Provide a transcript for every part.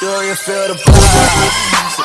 Do you feel the vibe?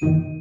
Thank